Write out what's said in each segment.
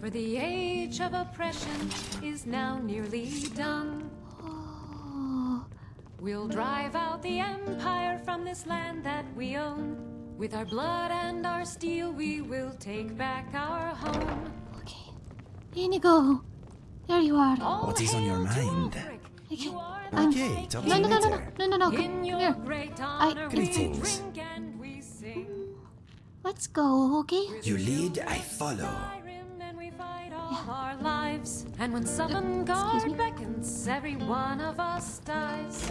For the age of oppression is now nearly done. We'll drive out the empire from this land that we own. With our blood and our steel, we will take back our home. okay. Inigo, there you are. All What is on your mind? Okay, You I'm- Okay, talk to No, you no, no, no, no, no, no, no. Come here. great honor, Greetings. drink and we sing. Let's go, okay? You lead, I follow. Our lives. And when excuse Guard beckons, every one of us dies.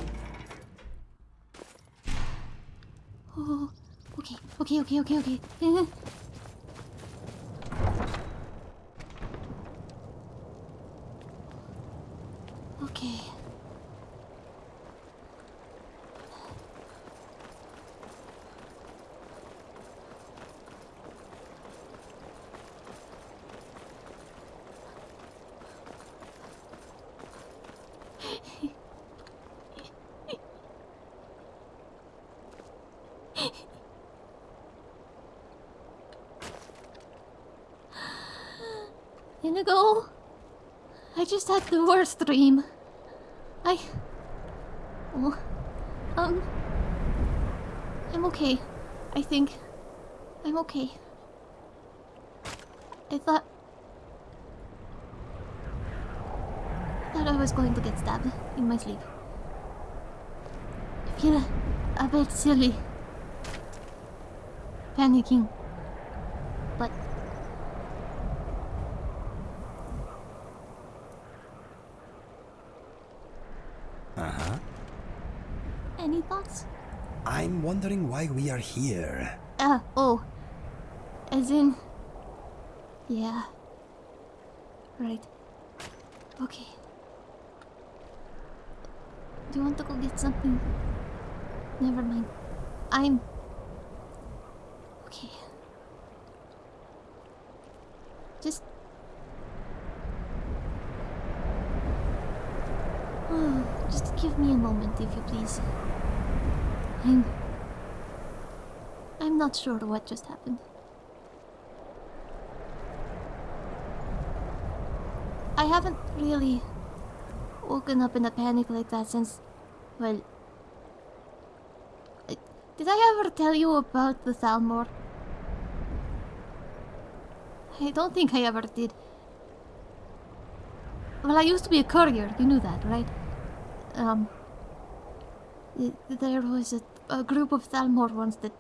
Oh, okay, okay, okay, okay, okay. Eh. Okay. Inigo, I just had the worst dream. I. Oh, um. I'm okay. I think. I'm okay. I thought. I thought I was going to get stabbed in my sleep. I feel a bit silly. Panicking. But Uh-huh. any thoughts? I'm wondering why we are here. Uh, oh. As in. Yeah. Right. Okay. Do you want to go get something? Never mind. I'm. Okay. Just. Oh, just give me a moment, if you please. I'm. I'm not sure what just happened. I haven't really woken up in a panic like that since. Well. Did I ever tell you about the Thalmor? I don't think I ever did. Well, I used to be a courier, you knew that, right? Um. There was a, a group of Thalmor ones that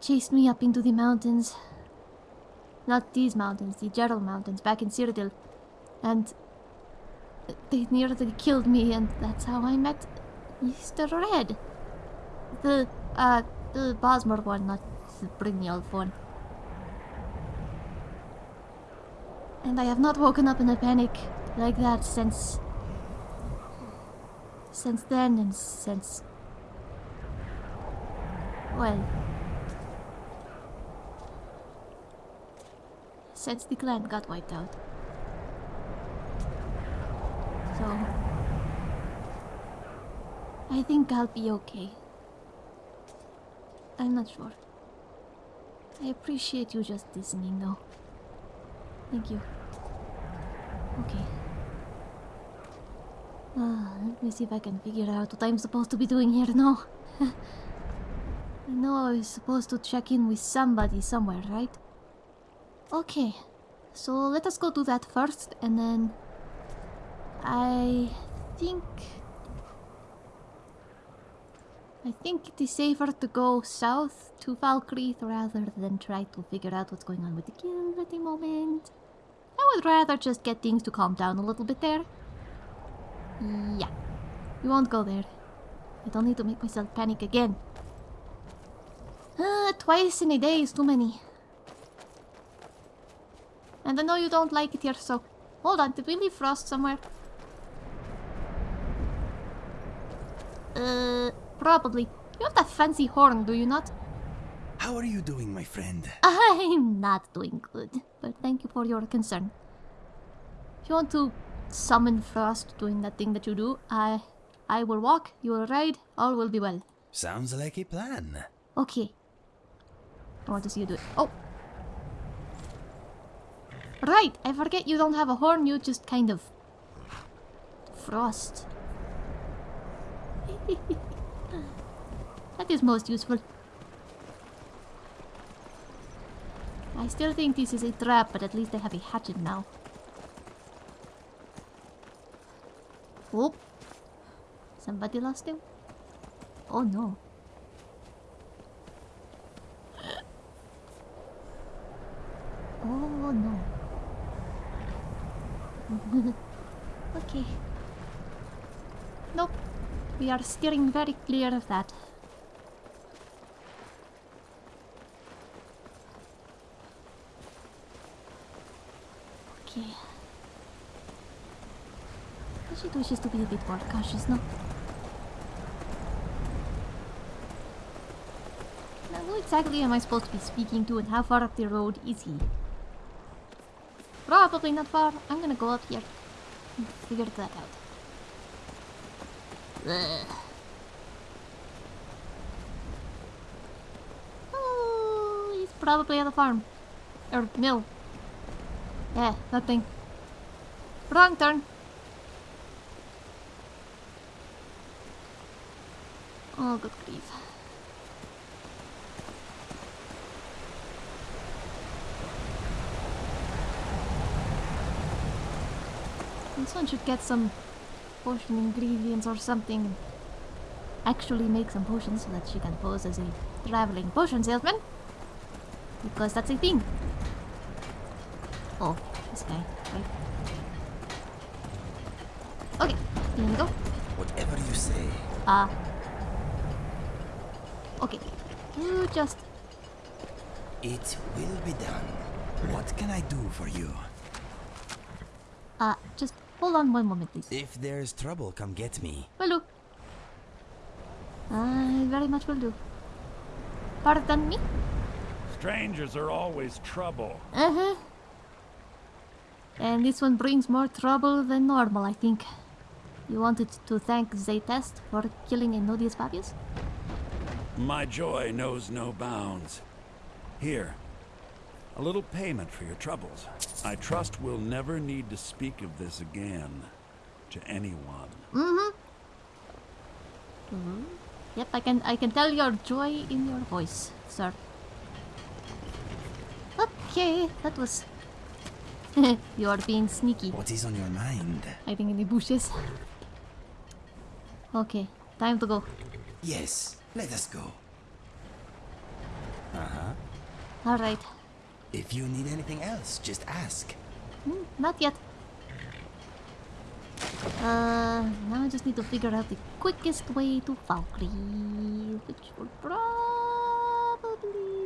chased me up into the mountains. Not these mountains, the Jerall Mountains back in Cyrodiil. And they nearly killed me, and that's how I met Mr. Red. The, uh, the Bosmer one, not the Brynjolf one. And I have not woken up in a panic like that since. since then, and since. Well. Since the clan got wiped out. So. I think I'll be okay. I'm not sure. I appreciate you just listening, though. Thank you. Okay. Ah, let me see if I can figure out what I'm supposed to be doing here now. I know I was supposed to check in with somebody somewhere, right? Okay. So let us go do that first, and then... I think... I think it is safer to go south to Falkreath rather than try to figure out what's going on with the guild at the moment. I would rather just get things to calm down a little bit there. Yeah. We won't go there. I don't need to make myself panic again. Uh, twice in a day is too many. And I know you don't like it here, so... Hold on, did we leave Frost somewhere? Uh, probably. You have that fancy horn, do you not? How are you doing, my friend? I'm not doing good, but thank you for your concern. If you want to summon Frost doing that thing that you do, I I will walk, you will ride, all will be well. Sounds like a plan. Okay, I want to see you do it. Oh! Right, I forget you don't have a horn, you just kind of... Frost. that is most useful. I still think this is a trap, but at least I have a hatchet now. Oh! Somebody lost him? Oh no. Oh no. okay. Nope. We are steering very clear of that. Okay. She wishes to be a bit more cautious, no? Now, who exactly am I supposed to be speaking to and how far up the road is he? Probably not far. I'm gonna go up here and figure that out. Ugh. Oh, he's probably at the farm. Or mill. Yeah, that thing. Wrong turn. Oh, good grief. This one should get some potion ingredients or something. and Actually make some potions so that she can pose as a traveling potion salesman. Because that's a thing. Oh, this guy. Right. Okay, here we go. Whatever you say. Ah. okay. You just It will be done. What can I do for you? Just hold on one moment please. If there's trouble, come get me. Will do. I very much will do. Pardon me? Strangers are always trouble. Uh-huh. And this one brings more trouble than normal, I think. You wanted to thank Zaytest for killing Ennodius Papius? My joy knows no bounds. Here, a little payment for your troubles. I trust we'll never need to speak of this again to anyone. Mm-hmm. Mm-hmm. Yep, I can I can tell your joy in your voice, sir. Okay, that was You're being sneaky. What is on your mind? Hiding in the bushes. Okay, time to go. Yes, let us go. Uh-huh. Alright. If you need anything else, just ask. Hmm, not yet. Uh, now I just need to figure out the quickest way to Falkreath, which will probably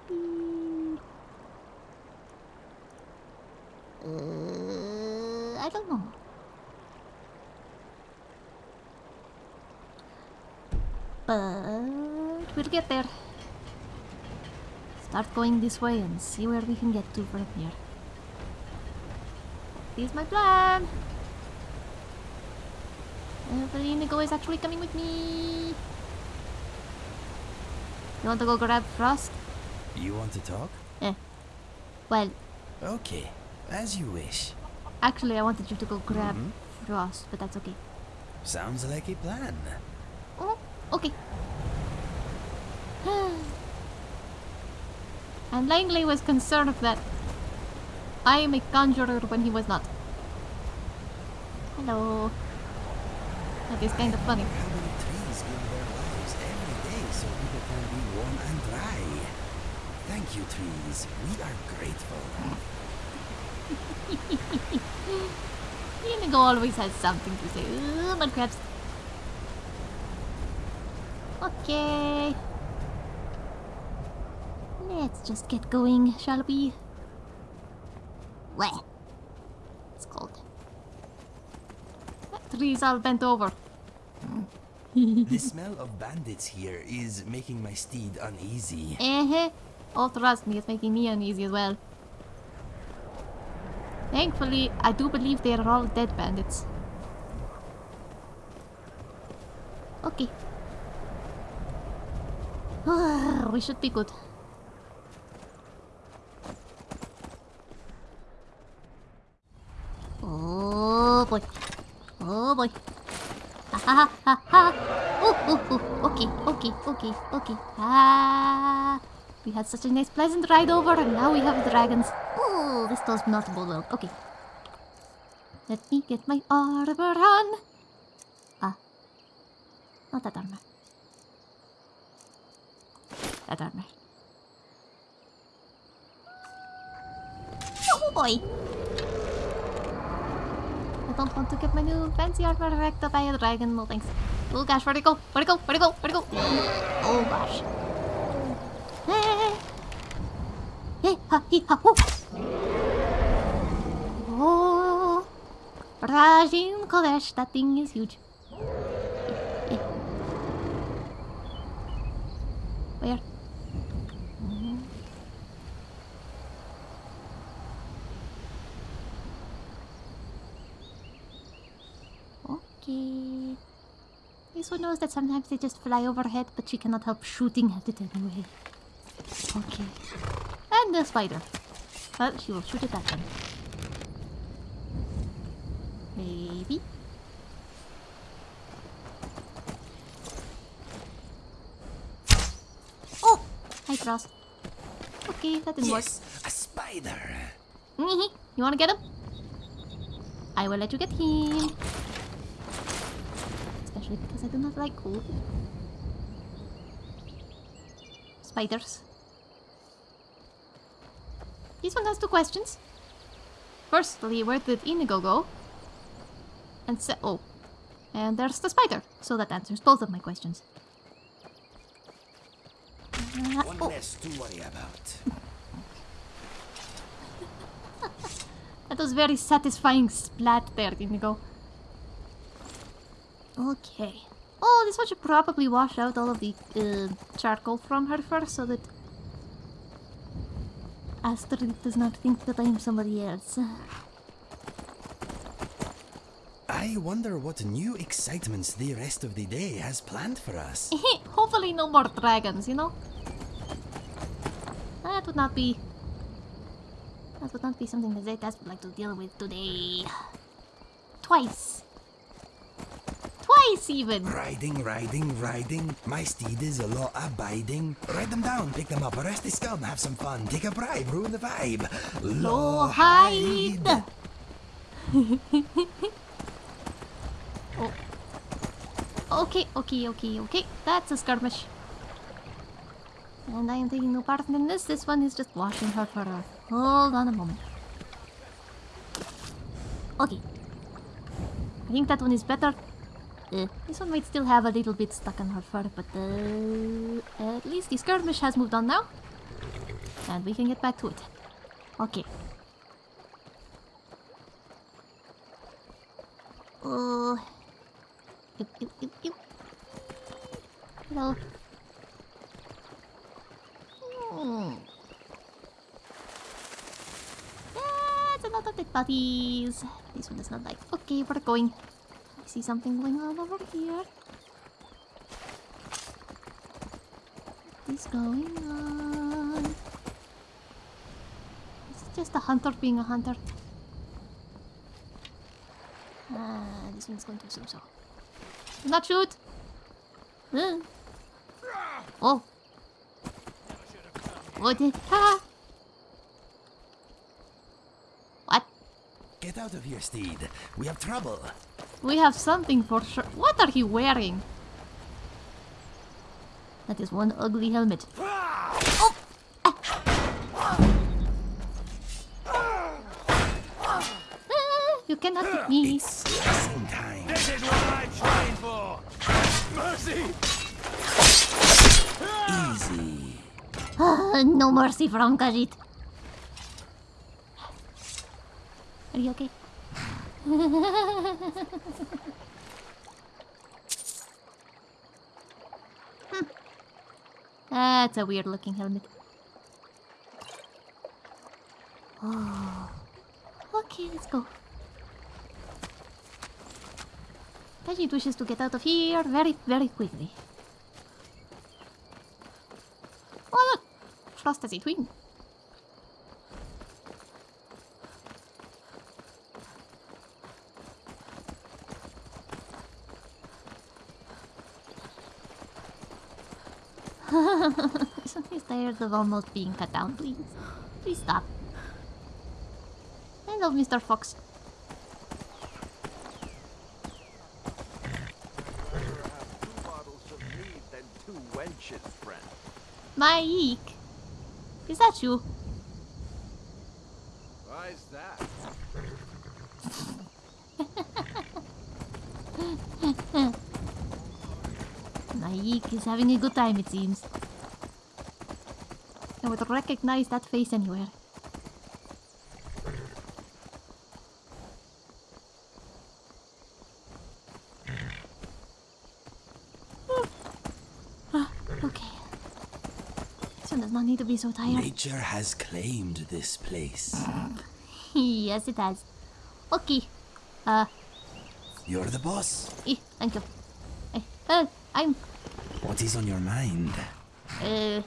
be... Uh, I don't know. But we'll get there. Start going this way and see where we can get to from here. This is my plan. Hopefully Inigo is actually coming with me. You want to go grab Frost? You want to talk? Eh. Well, Okay, as you wish. actually I wanted you to go grab Frost, but that's okay. Sounds like a plan. Oh, okay. and Langley was concerned that I am a conjurer when he was not. Hello. That is kind of funny. How many trees give their lives every day so people can be warm and dry? Thank you, trees. We are grateful. Inigo always has something to say. Ooh, mud crabs. Okay. Let's just get going, shall we? Where? It's cold. That tree's all bent over. the smell of bandits here is making my steed uneasy. Uh-huh. Oh, trust me, it's making me uneasy as well. Thankfully, I do believe they are all dead bandits. Okay. we should be good. boy. Oh boy. Ha ha ha ha. Oh, oh, oh. Okay, okay, okay. Ah. We had such a nice pleasant ride over and now we have dragons. Oh, this does not bode well. Okay. Let me get my armor on. Ah. Not that armor. That armor. Oh boy! I don't want to get my new fancy armor wrecked by a dragon. No thanks. Oh gosh, where'd it go? Where'd it go? Where'd it go? Where'd it go? Oh gosh. Hey! Ha! He! Ha! Oh! Rajin Kodesh, that thing is huge. Eh, eh. Where? Mhm. Okay. One knows that sometimes they just fly overhead, but she cannot help shooting at it anyway. Okay. And the spider. Well, she will shoot it at them. Maybe. Oh! Hi, Frost. Okay, that didn't Yes, a spider. work. You wanna get him? I will let you get him. Especially because I do not like cold. Spiders. This one has two questions. Firstly, where did Inigo go? And se- oh. And there's the spider. So that answers both of my questions. Uh, One oh. less to worry about. That was very satisfying splat there, Inigo. Okay. Oh, this one should probably wash out all of the uh, charcoal from her first so that Astrid does not think that I'm somebody else. I wonder what new excitements the rest of the day has planned for us. Hopefully no more dragons, you know? That would not be... That would not be something that Zetas would like to deal with today. Twice. Twice even! Riding, riding, riding. My steed is a law abiding. Ride them down, pick them up, arrest the scum, have some fun, take a bribe, ruin the vibe. Low hide! oh. Okay, okay, okay, okay. That's a skirmish. And I am taking no part in this. This one is just washing her fur off. Hold on a moment. Okay. I think that one is better. Uh, this one might still have a little bit stuck on her fur, but uh, at least the skirmish has moved on now. And we can get back to it. Okay. Oh. Ew, ew, ew, ew. Hello. Hmm. That's a lot of dead bodies. This one does not like. Okay, we're going. I see something going on over here. What is going on? Is it just a hunter being a hunter? Ah, this one's going to so so. Do not shoot! Uh. Oh! What did. Ah! What? Get out of here, steed. We have trouble. We have something for sure. What are you wearing? That is one ugly helmet. Oh! Ah, you cannot hit me. It's slicing time. This is what I'm trying for! Mercy! Easy. Ah, no mercy from Khajiit. Are you okay? Hmm. That's a weird looking helmet. Oh. Okay, let's go. Khajiit wishes to get out of here very, very quickly. Oh look! Frost has a twin. He's tired of almost being cut down, please. Please stop. Hello, Mr. Fox. Two bottles of mead than two wenches, friend. Mike! Is that you? Why's that? Mike is having a good time, it seems. I would recognize that face anywhere. Okay. This one does not need to be so tired. Nature has claimed this place. yes, it has. Okay. Uh, You're the boss. eh, thank you. Eh, uh, I'm What is on your mind? Uh,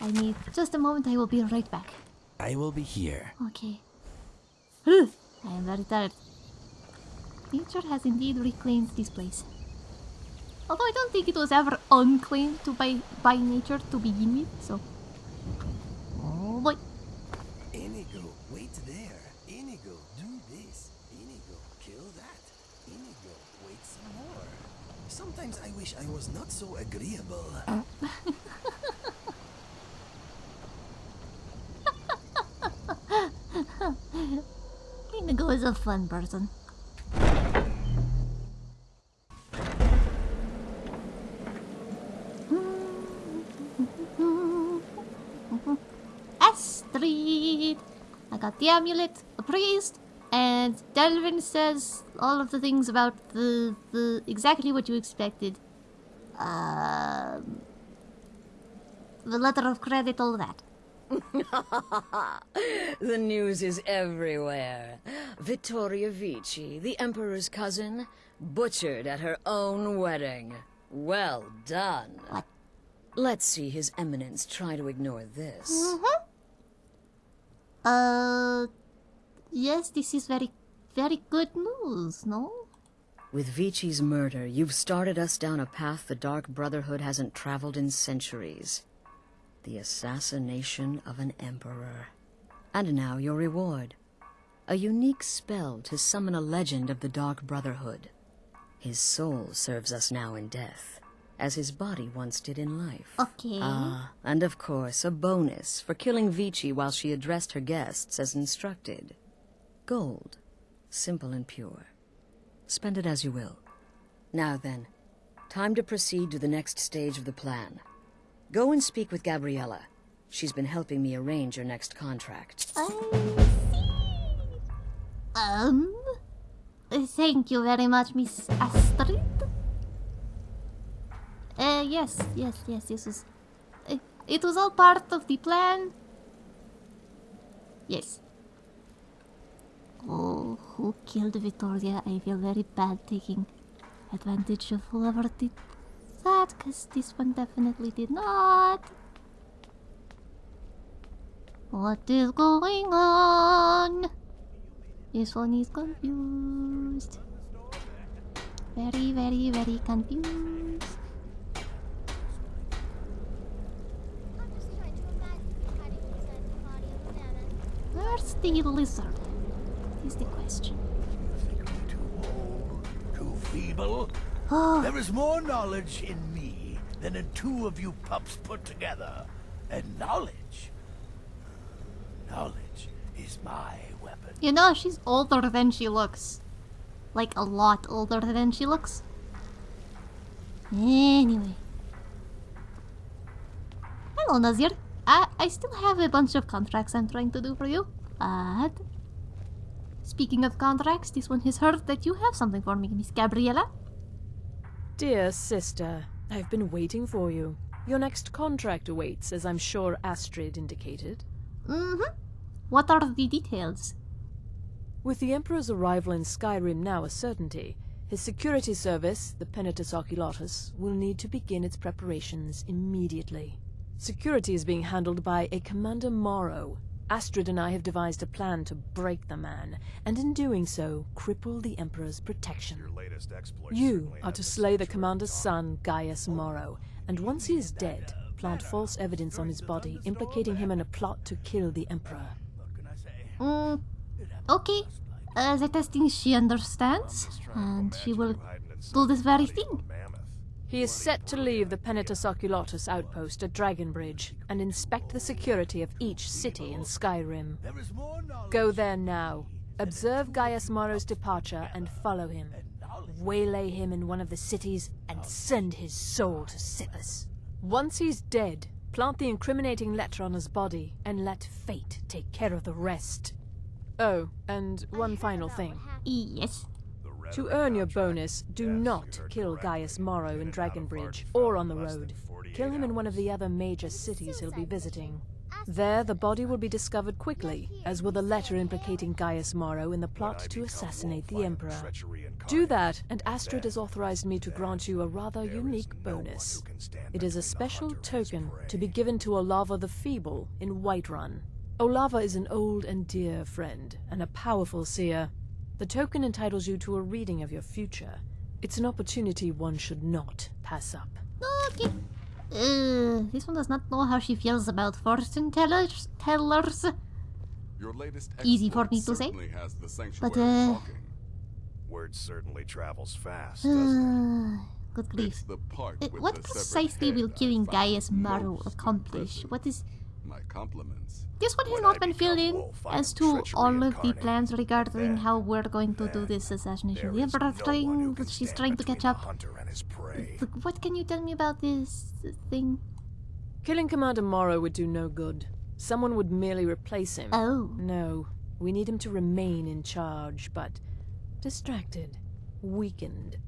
I need just a moment. I will be right back. I will be here. Okay. I am very tired. Nature has indeed reclaimed this place. Although I don't think it was ever unclaimed to by by nature to begin with. So. Oh boy. Inigo, wait there. Inigo, do this. Inigo, kill that. Inigo, wait some more. Sometimes I wish I was not so agreeable. Is a fun person. Astrid! I got the amulet, a priest, and Delvin says all of the things about the, the exactly what you expected. Um, the letter of credit, all that. The news is everywhere. Vittoria Vici, the Emperor's cousin, butchered at her own wedding. Well done. What? Let's see His Eminence try to ignore this. Mm-hmm. Uh, yes, this is very, very good news, no? With Vici's murder, you've started us down a path the Dark Brotherhood hasn't traveled in centuries. The assassination of an Emperor. And now your reward. A unique spell to summon a legend of the Dark Brotherhood. His soul serves us now in death, as his body once did in life. Okay. Ah, and of course, a bonus for killing Vici while she addressed her guests as instructed. Gold. Simple and pure. Spend it as you will. Now then, time to proceed to the next stage of the plan. Go and speak with Gabriella. She's been helping me arrange your next contract. I see. Um, thank you very much, Miss Astrid. Uh, yes, yes, yes, this was. Uh, it was all part of the plan. Yes. Oh, who killed Victoria? I feel very bad taking advantage of whoever did that, because this one definitely did not. What is going on? This one is confused. Very, very, very confused. Where's the lizard? Is the question. Too old, too feeble? Oh, There is more knowledge in me than in two of you pups put together. And knowledge, knowledge is my weapon. you know, she's older than she looks. Like, a lot older than she looks. Anyway. Hello, Nazir. I, I still have a bunch of contracts I'm trying to do for you. But... Speaking of contracts, this one has heard that you have something for me, Miss Gabriella. Dear sister, I've been waiting for you. Your next contract awaits, as I'm sure Astrid indicated. Mm-hmm. What are the details? With the Emperor's arrival in Skyrim now a certainty, his security service, the Penitus Oculatus, will need to begin its preparations immediately. Security is being handled by a Commander Maro. Astrid and I have devised a plan to break the man, and in doing so, cripple the Emperor's protection. You are to slay the Commander's son, Gaius Maro, and once he is dead, plant false evidence on his body implicating him in a plot to kill the Emperor. Mm, okay. Uh, the testing she understands, and she will do this very thing. He is set to leave the Penitus Oculatus outpost at Dragonbridge and inspect the security of each city in Skyrim. Go there now. Observe Gaius Maro's departure and follow him. Waylay him in one of the cities and send his soul to Sithis. Once he's dead, plant the incriminating letter on his body and let fate take care of the rest. Oh, and one final thing. Yes. To earn your bonus, do not kill Gaius Maro in Dragonbridge or on the road. Kill him in one of the other major cities he'll be visiting. There, the body will be discovered quickly, as will the letter implicating Gaius Maro in the plot to assassinate the Emperor. Do that, and Astrid has authorized me to grant you a rather unique bonus. It is a special token to be given to Olava the Feeble in Whiterun. Olava is an old and dear friend, and a powerful seer. The token entitles you to a reading of your future. It's an opportunity one should not pass up. Okay. Uh, this one does not know how she feels about fortune tellers. Tellers. Your latest Easy for me to say. has the But, uh, talking. Word certainly travels fast, Uh, good grief. The Uh, what precisely will killing Gaius Maro most accomplish? What is... My compliments. This one has not been filled in as to all of the plans regarding how we're going to do this assassination of the Emperor thing that she's trying to catch up. Look, What can you tell me about this thing? Killing Commander Maro would do no good. Someone would merely replace him. Oh. No, we need him to remain in charge, but distracted, weakened.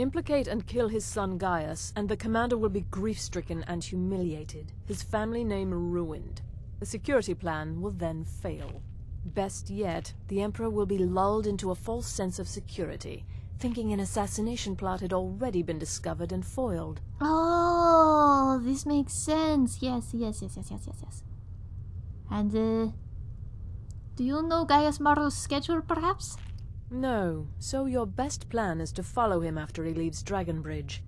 Implicate and kill his son Gaius, and the commander will be grief-stricken and humiliated, his family name ruined. The security plan will then fail. Best yet, the Emperor will be lulled into a false sense of security, thinking an assassination plot had already been discovered and foiled. Oh, this makes sense. Yes, yes, yes, yes, yes, yes, yes. And, uh... Do you know Gaius Maro's schedule, perhaps? No, so your best plan is to follow him after he leaves Dragonbridge.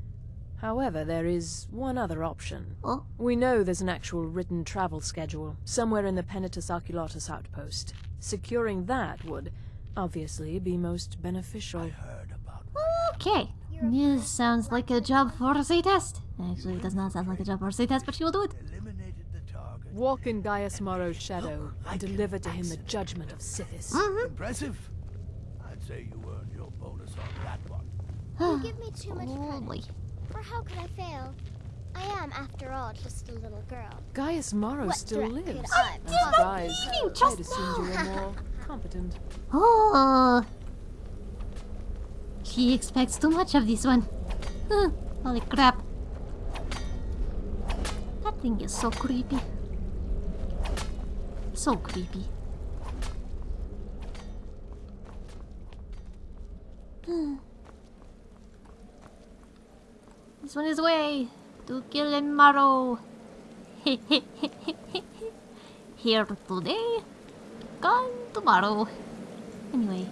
However, there is one other option. Oh? We know there's an actual written travel schedule, somewhere in the Penitus Oculatus outpost. Securing that would, obviously, be most beneficial. I heard about Okay. This sounds like a job for a test. Actually, it does not sound like a job for a test, but she will do it. Walk in Gaius Maro's shadow and deliver to him the judgment of Sithis. Mm-hmm. Impressive. I'd say you earned your bonus on that one. You give me too much Oh, credit. boy. For how could I fail? I am, after all, just a little girl. Gaius Maro What still lives. I I'm possibly surprised. leaving I'd assumed you were more competent. Oh. She expects too much of this one. Huh, Holy crap. That thing is so creepy. So creepy. This one is way to kill Emaro. Here today, gone tomorrow. Anyway.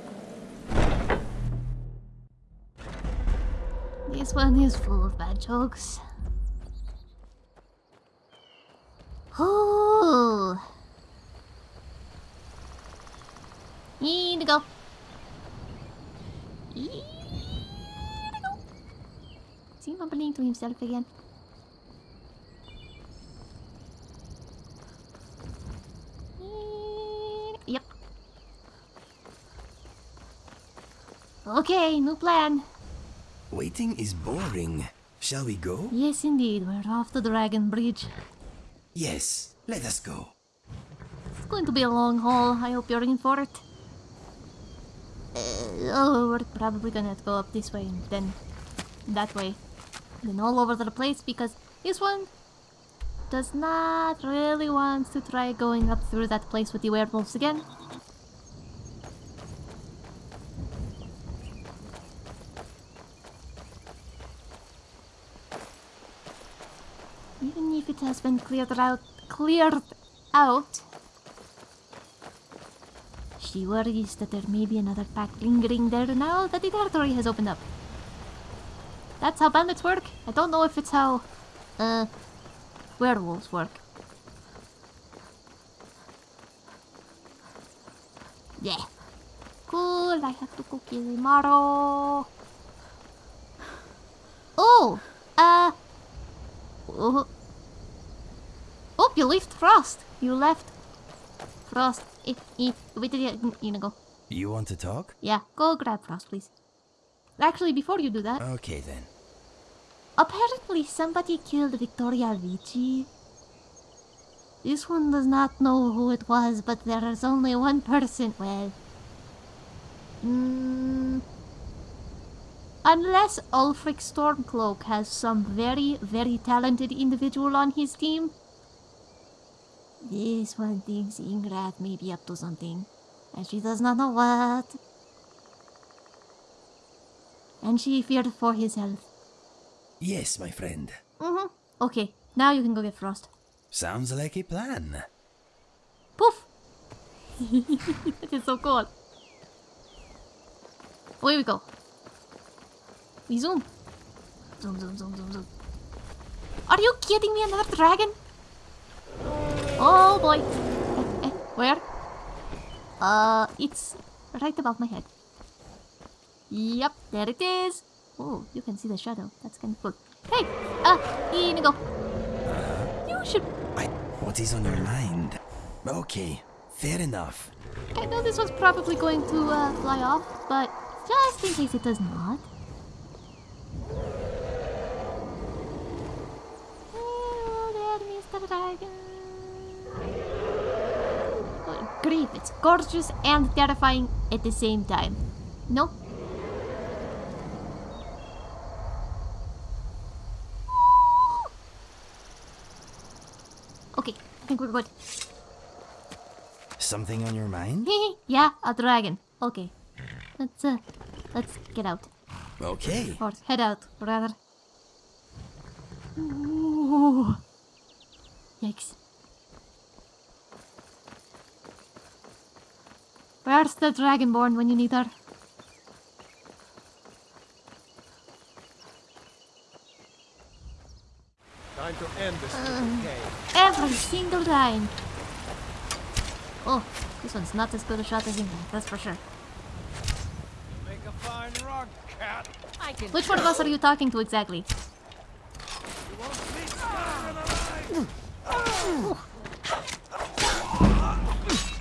This one is full of bad jokes. Oh. Indigo. Indigo. Is he mumbling to himself again? Yep. Okay, new plan. Waiting is boring. Shall we go? Yes, indeed, we're off to Dragon Bridge. Yes, let us go. It's going to be a long haul. I hope you're in for it. Uh, oh, we're probably gonna have to go up this way and then that way. Then all over the place because this one does not really want to try going up through that place with the werewolves again. Even if it has been cleared out, cleared out, she worries that there may be another pack lingering there now that the territory has opened up. That's how bandits work. I don't know if it's how uh, werewolves work. Yeah. Cool, I have to go kill Imaro. Oh, uh... Oh, oh you left Frost. You left Frost. Eh, eh, wait till you, you go. You want to talk? Yeah, go grab Frost, please. Actually, before you do that, Okay then. apparently somebody killed Victoria Vici. This one does not know who it was, but there is only one person. Well, mm, unless Ulfric Stormcloak has some very, very talented individual on his team, this one thinks Ingrath may be up to something, and she does not know what. And she feared for his health. Yes, my friend. Mm-hmm. Okay, now you can go get Frost. Sounds like a plan. Poof! that is so cool. Away we go. We zoom. Zoom, zoom, zoom, zoom, zoom. Are you kidding me? Another dragon? Oh boy. Eh, eh, where? Uh, it's right above my head. Yep, there it is. Oh, you can see the shadow. That's kind of cool. Hey, uh, Inigo. You should I, what is on your mind? Okay, fair enough. I know this was probably going to uh, fly off, but just in case it does not. Hello there, Mr. Dragon. Good grief, it's gorgeous and terrifying at the same time. No? Okay, I think we're good. Something on your mind? yeah, a dragon. Okay. Let's uh let's get out. Okay. Or head out, rather. Ooh. Yikes. Where's the dragonborn when you need her? Time to end this little game. Every single time. Oh, this one's not as good a shot as England, that's for sure. Make a fine rug, cat. I can Which one of us are you talking to exactly?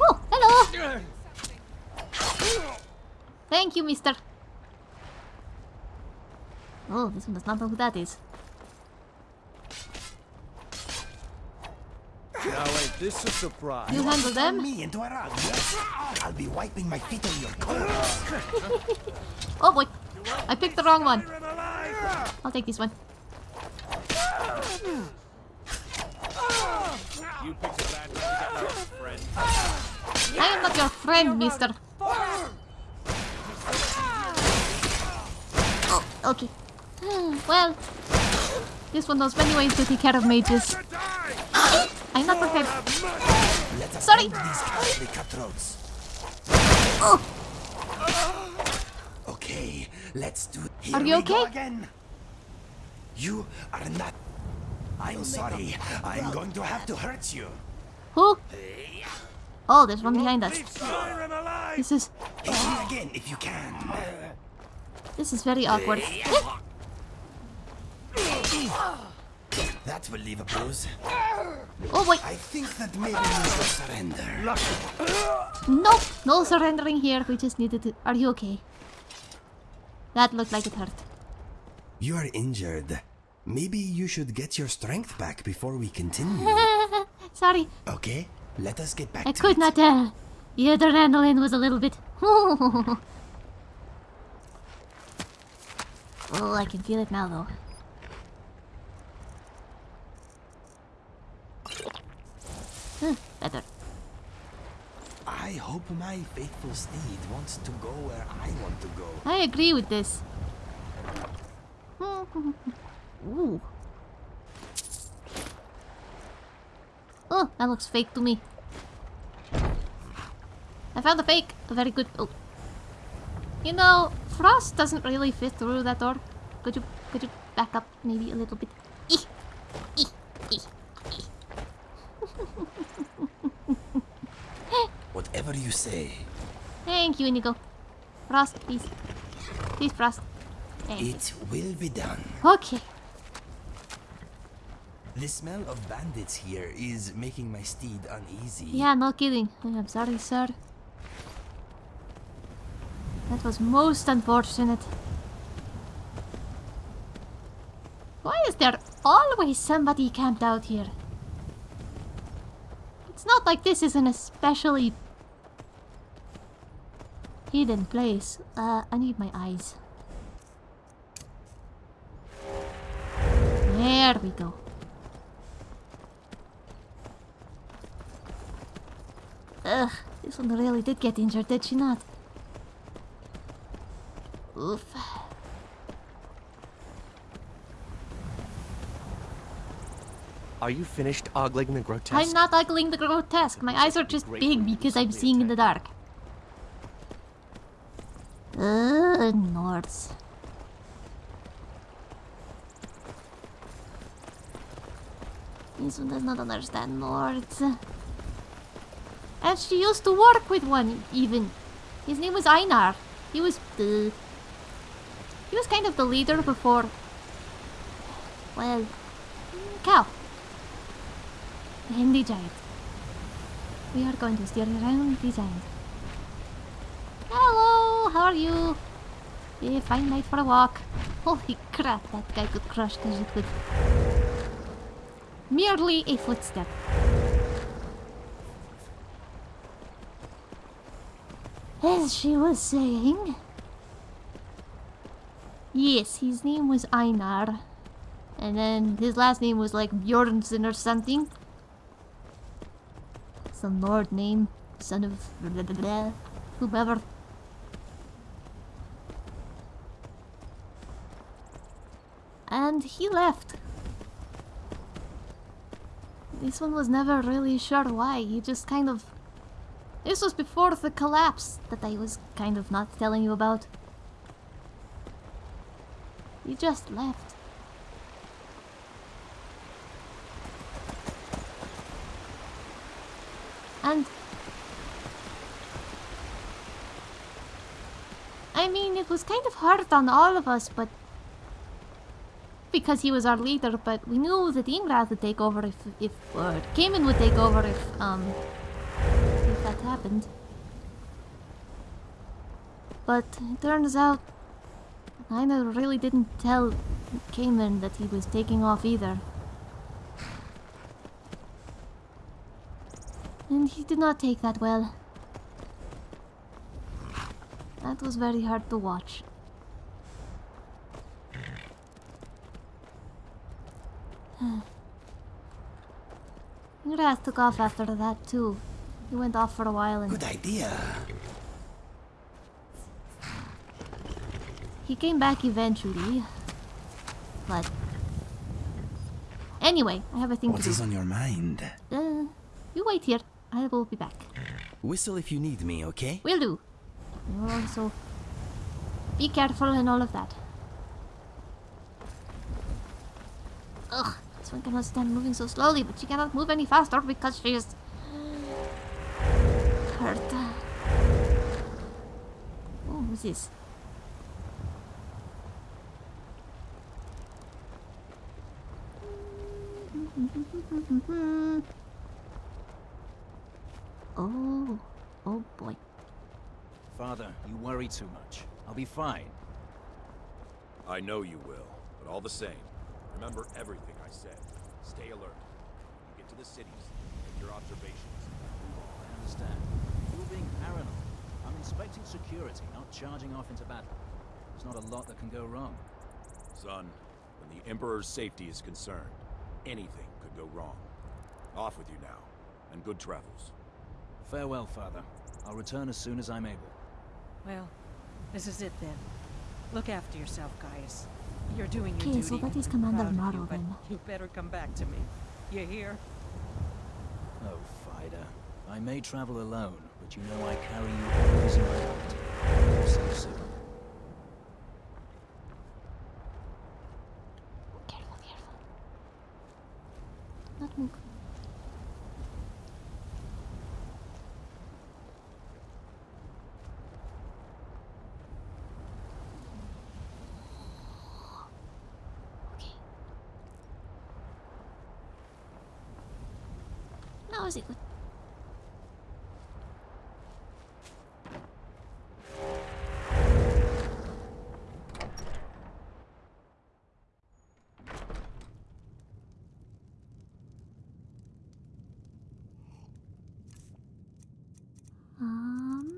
Oh, hello! Thank you, mister. Oh, this one does not know who that is. Now ain't this a surprise? You handle them? me into a rug, yes? I'll be wiping my feet on your coat. Oh boy, I picked the wrong one. I'll take this one. You picked a bad time to get my friend. I am not your friend, mister. Oh, okay. Hmm, well, this one knows many ways to take care of mages. I'm not prepared. Let us Sorry. these cutthroats. Oh, Okay, let's do it. Here Are you we go okay? again. You are not. I'm sorry. I'm going to have to hurt you. who? Oh, there's one behind us. This is Hit me again if you can. this is very awkward. That will leave a bruise. Oh boy, I think that maybe you should surrender. nope, no surrendering here. We just needed to. Are you okay? That looked like it hurt. You are injured. Maybe you should get your strength back before we continue. Sorry, Okay, let us get back I to could it. not tell. The adrenaline was a little bit. oh, I can feel it now, though. Better. I hope my faithful steed wants to go where I want to go. I agree with this. Ooh. Oh, that looks fake to me. I found a fake. A very good. Oh. You know, frost doesn't really fit through that door. Could you, could you back up maybe a little bit? Eek. Whatever you say. Thank you, Inigo. Frost, please. Please, Frost. Thank you. It will be done. Okay. The smell of bandits here is making my steed uneasy. Yeah, no kidding. I'm sorry, sir. That was most unfortunate. Why is there always somebody camped out here? It's not like this is an especially hidden place. Uh, I need my eyes. There we go. Ugh, this one really did get injured, did she not? Oof. Are you finished ogling the grotesque? I'm not ugling the grotesque. My eyes are just big because I'm seeing in the dark. Ugh, Nords. This one does not understand Nords. And she used to work with one, even. His name was Einar. He was the... He was kind of the leader before... Well... Cow. And the giant. We are going to steer around the giant. Hello, how are you? Yeah, fine night for a walk. Holy crap, that guy could crush Khajiit with merely a footstep. As she was saying... Yes, his name was Einar. And then his last name was like Bjornsson or something. Some Nord name. Son of whoever. And he left. This one was never really sure why. He just kind of... This was before the collapse that I was kind of not telling you about. He just left. And I mean, it was kind of hard on all of us, but because he was our leader. But we knew that Ingrad would take over if, if or Cayman would take over if um if that happened. But it turns out, Einar really didn't tell Cayman that he was taking off either. And he did not take that well. That was very hard to watch. Ingras took off after that too. He went off for a while and Good idea. he came back eventually. But anyway, I have a thing What to is do. on your mind? Uh, you wait here. I will be back. Whistle if you need me, okay? Will do. Also be careful and all of that. Ugh, this one cannot stand moving so slowly, but she cannot move any faster because she is hurt. Oh, who's this? Oh, oh boy. Father, you worry too much. I'll be fine. I know you will, but all the same, remember everything I said. Stay alert. You get to the cities, make your observations. I understand. You're being paranoid. I'm inspecting security, not charging off into battle. There's not a lot that can go wrong. Son, when the Emperor's safety is concerned, anything could go wrong. Off with you now, and good travels. Farewell, Father. I'll return as soon as I'm able. Well, this is it then. Look after yourself, guys. You're doing your Okay, duty. so that is I'm Commander proud of Morrow you, then. You better come back to me. You hear? Oh, Fida. I may travel alone, but you know I carry you always in my heart. See you soon. Careful, careful. Not move. Um.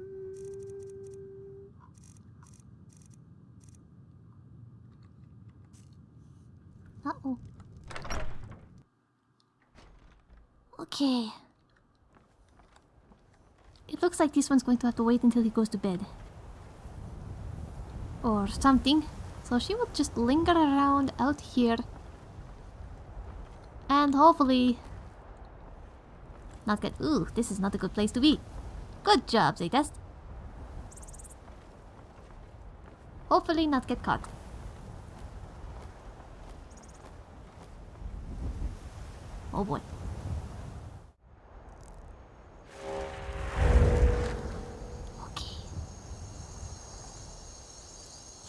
Okay. Looks like this one's going to have to wait until he goes to bed. Or something. So she will just linger around out here. And hopefully... Not get... Ooh, this is not a good place to be. Good job, Zaytest. Hopefully not get caught. Oh boy. Okay.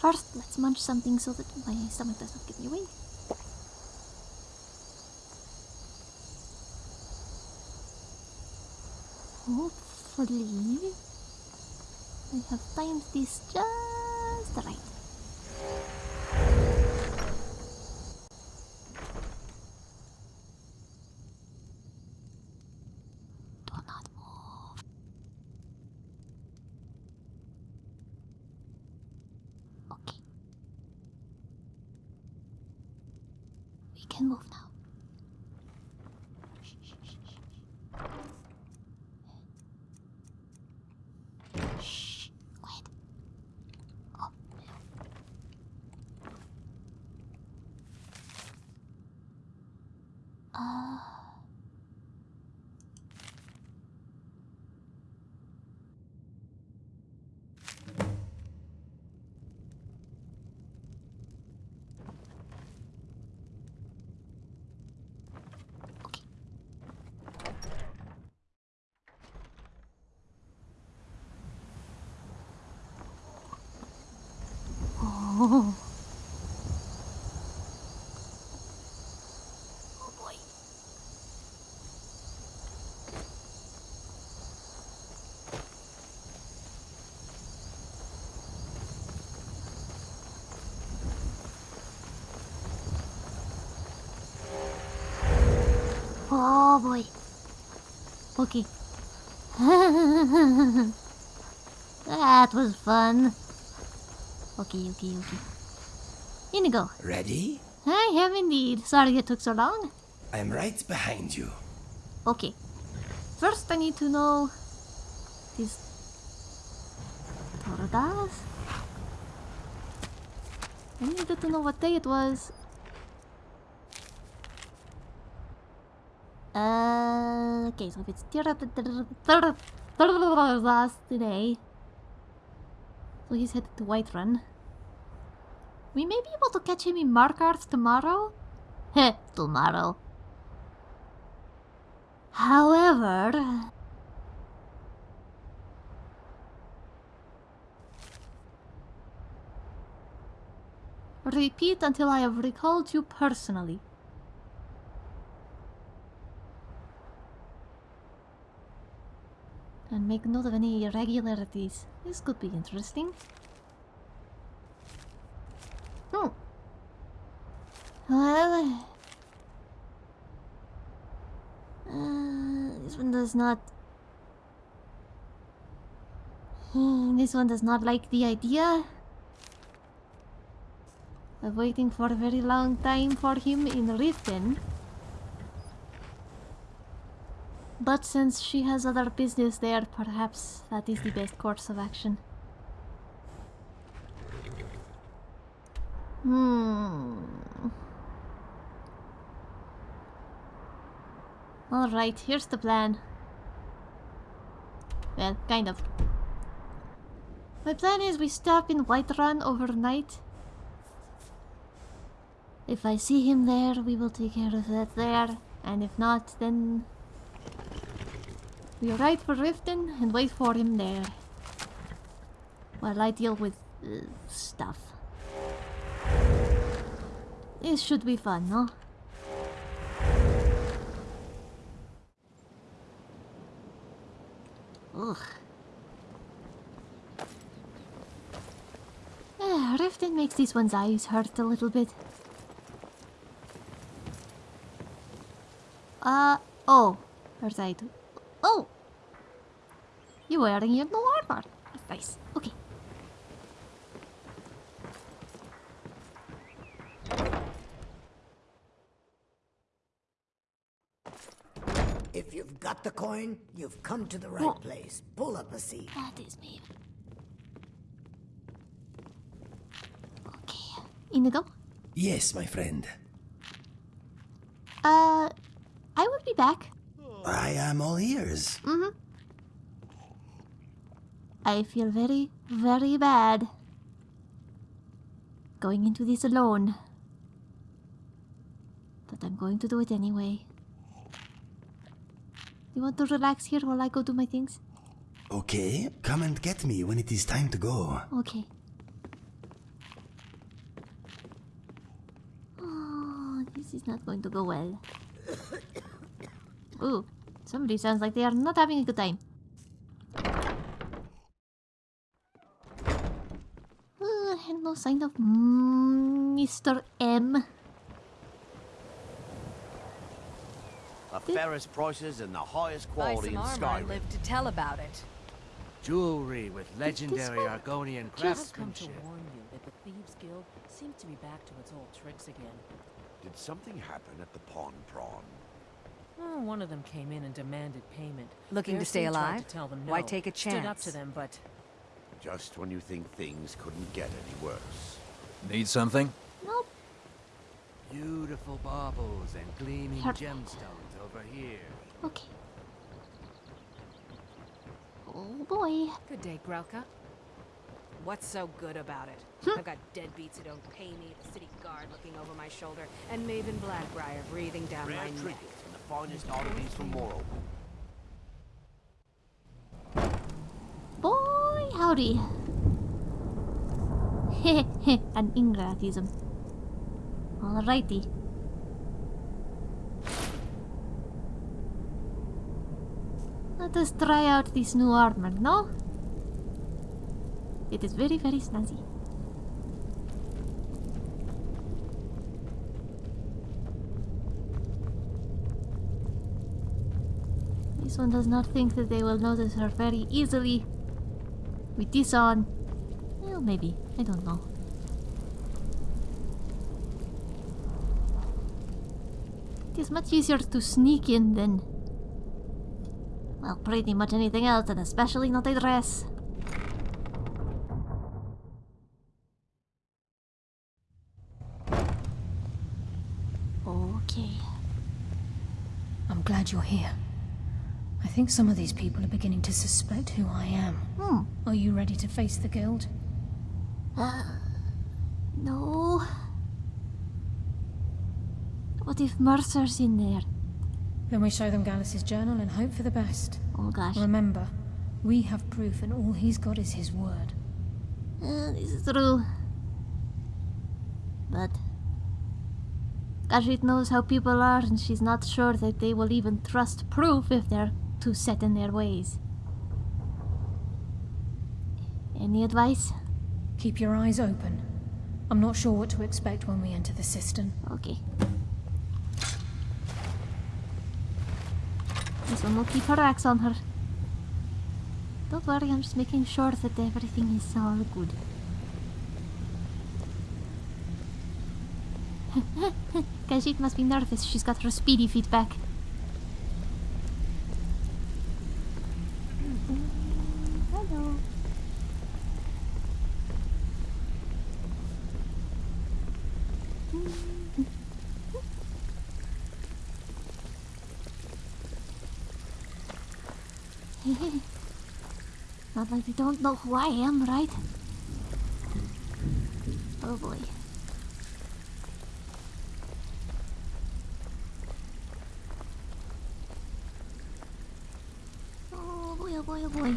First, let's munch something so that my stomach does not give me away. Hopefully, I have timed this just can move now. Oh. Boy. Oh boy. That was fun. Okay, okay, okay. Inigo. Ready? I am indeed. Sorry it took so long. I'm right behind you. Okay. First, I need to know these tortas. I needed to know what day it was. Uh, okay, so if it's last today, so he's headed to Whiterun. We may be able to catch him in Markarth tomorrow. Heh, tomorrow. However... Repeat until I have recalled you personally. And make note of any irregularities. This could be interesting. Hmm. Well... Uh, this one does not... This one does not like the idea of waiting for a very long time for him in Riften. But since she has other business there, perhaps that is the best course of action. Hmm. Alright, here's the plan. Well, kind of. My plan is we stop in Whiterun overnight. If I see him there, we will take care of that there. And if not, then... We ride for Riften and wait for him there. While I deal with... Uh, stuff. It should be fun, no? Ugh. Yeah, Riften makes these one's eyes hurt a little bit. Uh, oh. Where's I? Oh! You're wearing your new armor. That's nice. Okay. If you've got the coin, you've come to the right Oh. place. Pull up a seat. That is me. Okay. Inigo? Yes, my friend. Uh, I will be back. I am all ears. Mm-hmm. I feel very, very bad. Going into this alone. But I'm going to do it anyway. You want to relax here while I go do my things? Okay, come and get me when it is time to go. Okay. Oh, this is not going to go well. Ooh, somebody sounds like they are not having a good time. Uh, and no sign of Mr. M. fairest prices and the highest Buy quality some in armor and Skyrim. live to tell about it. Jewelry with legendary one Argonian Just come to warn you that the Thieves Guild seems to be back to its old tricks again. Did something happen at the Pawned Prawn? Oh, one of them came in and demanded payment. Looking to stay Garrison tried alive? To tell them Why take a Stood up chance? to them, but Just when you think things couldn't get any worse. Need something? Nope. Beautiful baubles and gleaming gemstones over here. Okay. Oh boy. Good day, Grelka. What's so good about it? Hmm. I've got deadbeats who don't pay me, the city guard looking over my shoulder, and Maven Blackbriar breathing down Rare my neck. trinkets and the finest oddities from Morrow. Boy, howdy. Heh an ingratism. Alrighty. Let us try out this new armor, no? It is very, very snazzy. This one does not think that they will notice her very easily. With this on. Well, maybe. I don't know. It is much easier to sneak in than. Well, pretty much anything else, and especially not a dress. Okay. I'm glad you're here. I think some of these people are beginning to suspect who I am. Hmm. Are you ready to face the guild? Uh, no. What if Mercer's in there? Then we show them Gallus's journal and hope for the best. Oh gosh. Remember, we have proof and all he's got is his word. Uh, this is true. But Gashit knows how people are, and she's not sure that they will even trust proof if they're too set in their ways. Any advice? Keep your eyes open. I'm not sure what to expect when we enter the cistern. Okay. This one will keep her axe on her. Don't worry, I'm just making sure that everything is all good. Khajiit must be nervous. She's got her speedy feet back. Hello. Not like they don't know who I am, right? Oh boy. Oh boy, oh boy, oh boy.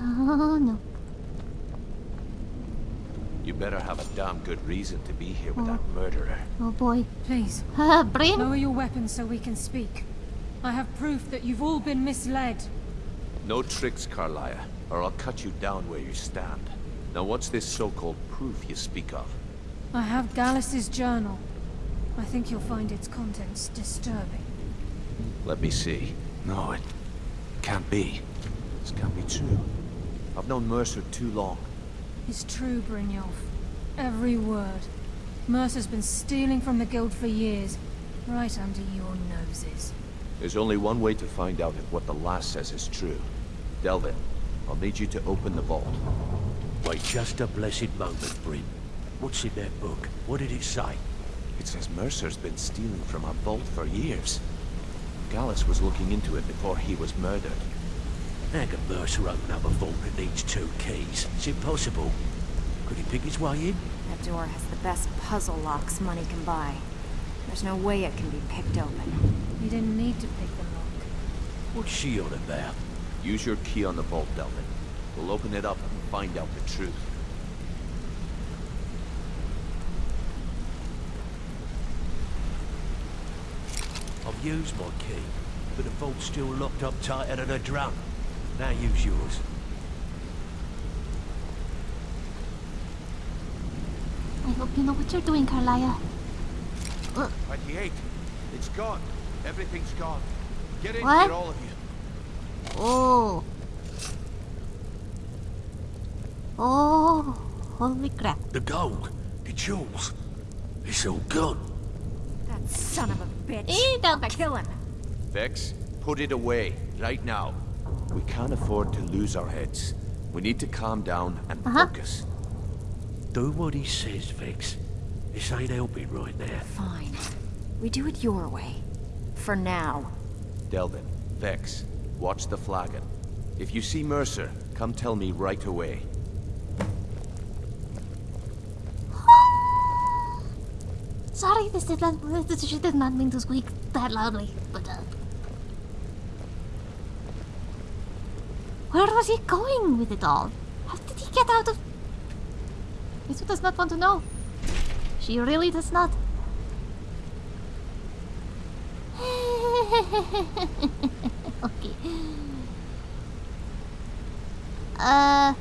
Oh no. You better have a damn good reason to be here with that oh. murderer. Oh boy. Please. Brain? Lower your weapons so we can speak. I have proof that you've all been misled. No tricks, Karliah, or I'll cut you down where you stand. Now what's this so-called proof you speak of? I have Gallus's journal. I think you'll find its contents disturbing. Let me see. No, it can't be. This can't be true. I've known Mercer too long. It's true, Brynjolf. Every word. Mercer's been stealing from the guild for years, right under your noses. There's only one way to find out if what the lass says is true. Delvin, I'll need you to open the vault. Wait just a blessed moment, Bryn. What's in that book? What did it say? It says Mercer's been stealing from our vault for years. Gallus was looking into it before he was murdered. How can Mercer open up a vault that needs two keys? It's impossible. Could he pick his way in? That door has the best puzzle locks money can buy. There's no way it can be picked open. You didn't need to pick the lock. What's she on about? Use your key on the vault, Delvin. We'll open it up and find out the truth. I've used my key, but the vault's still locked up tighter than a drum. Now use yours. I hope you know what you're doing, Karliah. 28. It's gone. Everything's gone. Get in What? here, all of you. Oh. Oh. Holy crap. The gold, the jewels, it's all gone. That son of a bitch. Eh, don't Kill him. Vex, put it away, right now. We can't afford to lose our heads. We need to calm down and Uh-huh. focus. Do what he says, Vex. This ain't helping right now. Fine. We do it your way. For now. Delvin, Vex, watch the flagon. If you see Mercer, come tell me right away. Sorry, this did not. This did not mean to squeak that loudly, but uh. Where was he going with it all? How did he get out of? Misu does not want to know. She really does not. okay. Uh.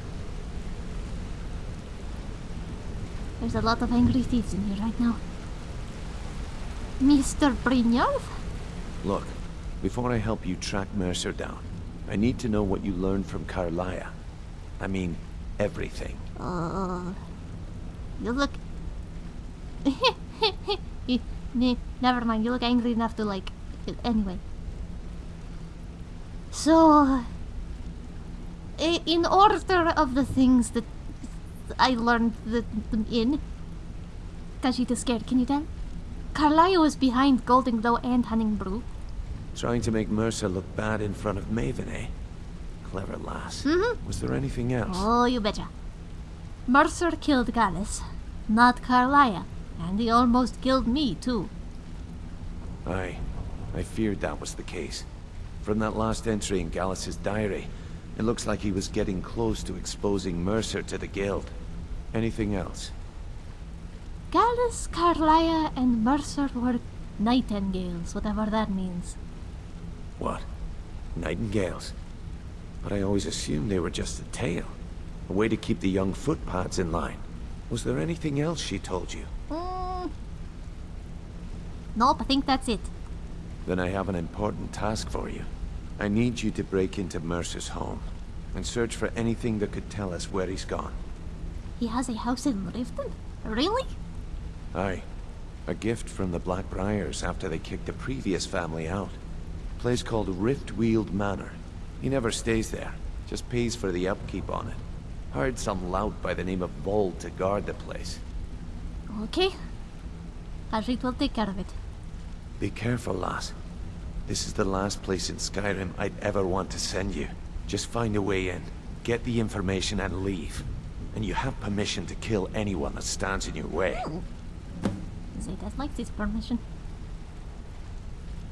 There's a lot of angry thieves in here right now. Mr. Brynjolf? Look, before I help you track Mercer down, I need to know what you learned from Karliah. I mean, everything. Uh, you look. Never mind. You look angry enough to like. Anyway. So, in order of the things that I learned the, them in, Kashita's scared. Can you tell? Karliah was behind Goldenglow and Honningbrew. Trying to make Mercer look bad in front of Maven, eh? Clever lass. Mhm. Was there anything else? Oh, you betcha. Mercer killed Gallus, not Karliah, and he almost killed me too. Aye. I feared that was the case. From that last entry in Gallus's diary, it looks like he was getting close to exposing Mercer to the guild. Anything else? Gallus, Carlia, and Mercer were nightingales, whatever that means. What? Nightingales? But I always assumed they were just a tale. A way to keep the young footpads in line. Was there anything else she told you? Mm. Nope, I think that's it. Then I have an important task for you. I need you to break into Mercer's home and search for anything that could tell us where he's gone. He has a house in Riften? Really? Aye. A gift from the Blackbriars after they kicked the previous family out. Place called Riftweald Manor. He never stays there, just pays for the upkeep on it. Hired some lout by the name of Vald to guard the place. Okay. Kashit will take care of it. Be careful, lass. This is the last place in Skyrim I'd ever want to send you. Just find a way in, get the information and leave. And you have permission to kill anyone that stands in your way. Zeta likes his permission.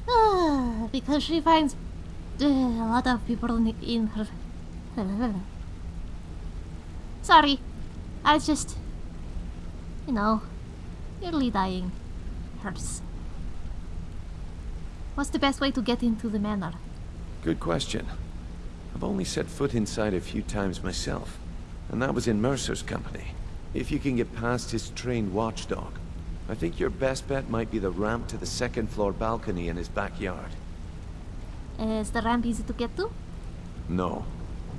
Because she finds uh, a lot of people in her. Sorry, I was just. You know, nearly dying. Hurts. What's the best way to get into the manor? Good question. I've only set foot inside a few times myself, and that was in Mercer's company. If you can get past his trained watchdog, I think your best bet might be the ramp to the second floor balcony in his backyard. Is the ramp easy to get to? No.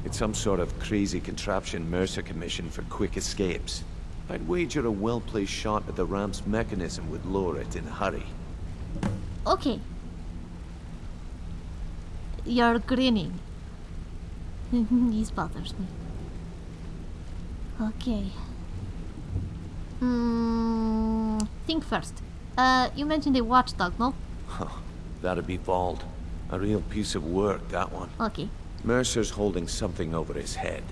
It's some sort of crazy contraption Mercer commissioned for quick escapes. I'd wager a well-placed shot at the ramp's mechanism would lower it in a hurry. Okay. You're grinning. this bothers me. Okay. Hmm. Think first. Uh, you mentioned a watchdog, no? That'd be Vald. A real piece of work, that one. Okay. Mercer's holding something over his head,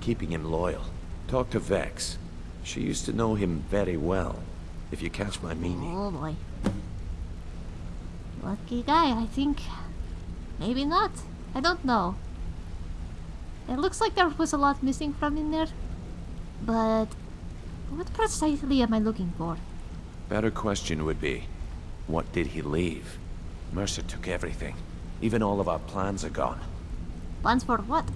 keeping him loyal. Talk to Vex. She used to know him very well, if you catch my meaning. Oh boy. Lucky guy, I think. Maybe not. I don't know. It looks like there was a lot missing from in there. But what precisely am I looking for? Better question would be, what did he leave? Mercer took everything. Even all of our plans are gone. Plans for what?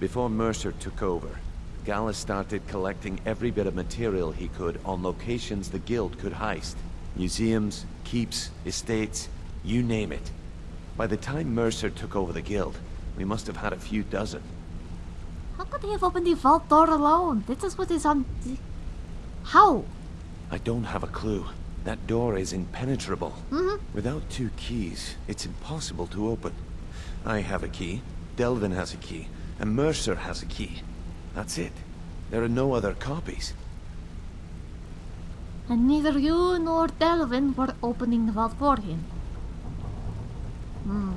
Before Mercer took over, Gallus started collecting every bit of material he could on locations the Guild could heist. Museums, keeps, estates, you name it. By the time Mercer took over the Guild, we must have had a few dozen. How could he have opened the vault door alone? This is what is on... How? I don't have a clue. That door is impenetrable. Mhm. Without two keys, it's impossible to open. I have a key, Delvin has a key, and Mercer has a key. That's it. There are no other copies. And neither you nor Delvin were opening the vault for him. Hmm.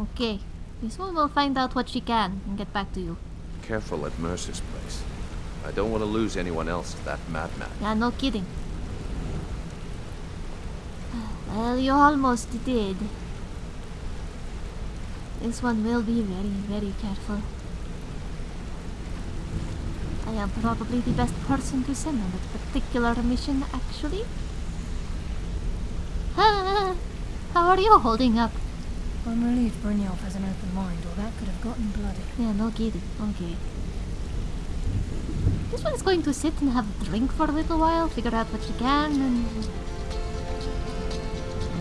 Okay. This one will find out what she can and get back to you. Careful at Mercer's place. I don't want to lose anyone else to that madman. Yeah, no kidding. Well, you almost did. This one will be very, very careful. I am probably the best person to send on that particular mission, actually. How are you holding up? I'm relieved Brynjolf has an open mind, or that could have gotten bloody. Yeah, no kidding. Okay. This one's going to sit and have a drink for a little while, figure out what she can, and...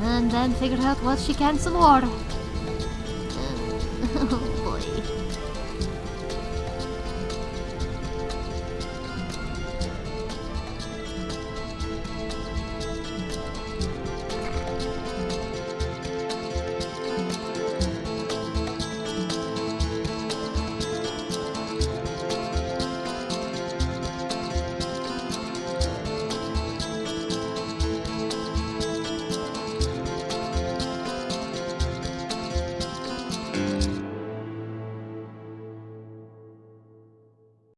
And then figure out what she can some more. Oh,